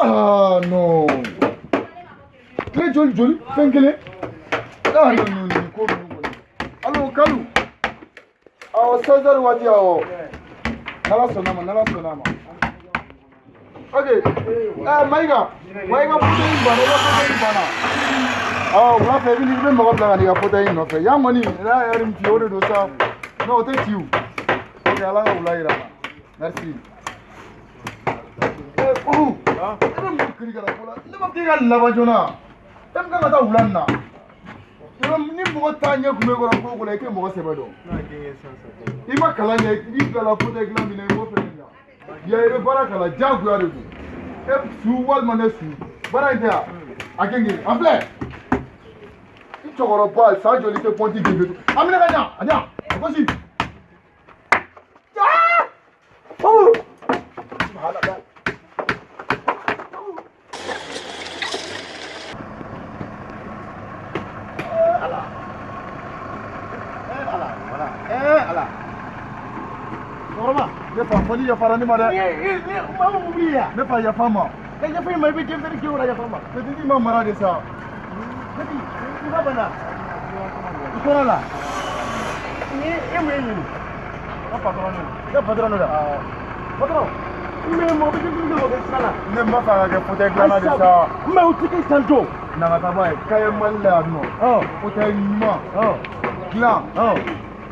Ah non Très joli joli, fɛn kelen. Ah non non nin ko ninnu kɔni. Allo Kalu. Awɔ 16h waati awɔ. N'Ala Ok, ɛɛ ah, Mayiga, Mayiga fauteuil in banna, i ka fauteuil in banna. Awɔ wula fɛ i bɛ n'i bɛ mɔgɔ bila ka n'i ka fauteuil in nɔfɛ. Yan kɔni n'a yɛrɛ min f'i o de don sa. Non o tɛ ci o. Ok Ala ka wula yira an na. Merci. olu e bɛ mun kirikɛra ko la ne ma k'i ka laban joona e bɛ kan ka taa wula nin na ni mɔgɔ t'a ɲɛ kun bɛ kɔrɔ ko kɔnɔ i tɛ mɔgɔ sɛbɛ dɔn i ma kalan kɛ i bilala pote dilan min na i b'o fɛnɛ bila ya i bɛ baara kala diyagoya de don e su walima ne su baara in tɛ yan a kɛ ŋiri an filɛ i cɛkɔrɔba san joli tɛ pɔnti gebe an minɛ ka ɲa a ɲa a gosi. ne fa foli ya fara ni ma dɛ ma mu bi ya ne fa ya ma ka ya fa ma bi je fere ki wala ya fa ma ka ti ma mara de sa ka ti ni ba bana ko na la ni e mu ni ka patron ah. ni ka patron da patron mais mo bi je fere ko ka sala ne ma fa ka fo te glana de sa mais o ti ki santo na ka ta ba ka ye mal la no o te ma glan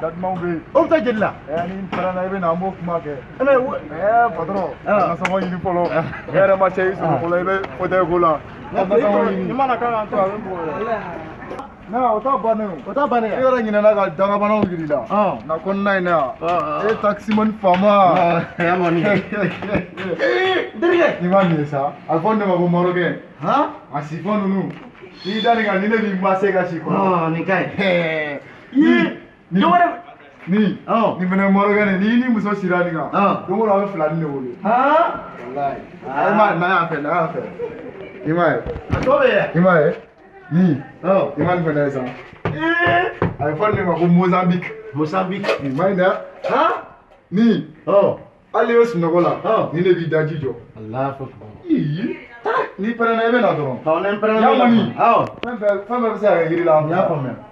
da dumanw bɛ yen o bɛ taa jeli la ni taara na i bɛ na an b'o kuma kɛ patɔrɔn nasɔngɔ ɲini fɔlɔ ne yɛrɛ ma se i sɔrɔ fɔlɔ i bɛ fauteuil ko la nasɔngɔ ɲini i mana k'a kan to a bɛ bugɔ dɛ na o ta bannen o ta bannen e yɛrɛ ɲinɛna ka dagabanaw yiri la na kɔnɔna in na e taximani faama i ma nin ye sa a fɔ ne ma ko marokɛ a sifɔ ninnu n'i da nin kan ni ne b'i ma se ka si kɔnɔ nin ka ɲi ni oh ni fana n'i ni muso non non non non non non a non non non non non m'a n'a y'a non n'a y'a non non non non a non non non non non non fana non non non non non mozambique mozambique non non non non non non non non non non non b'i daji n'i non non non na non y'a non non non non se non non la y'a non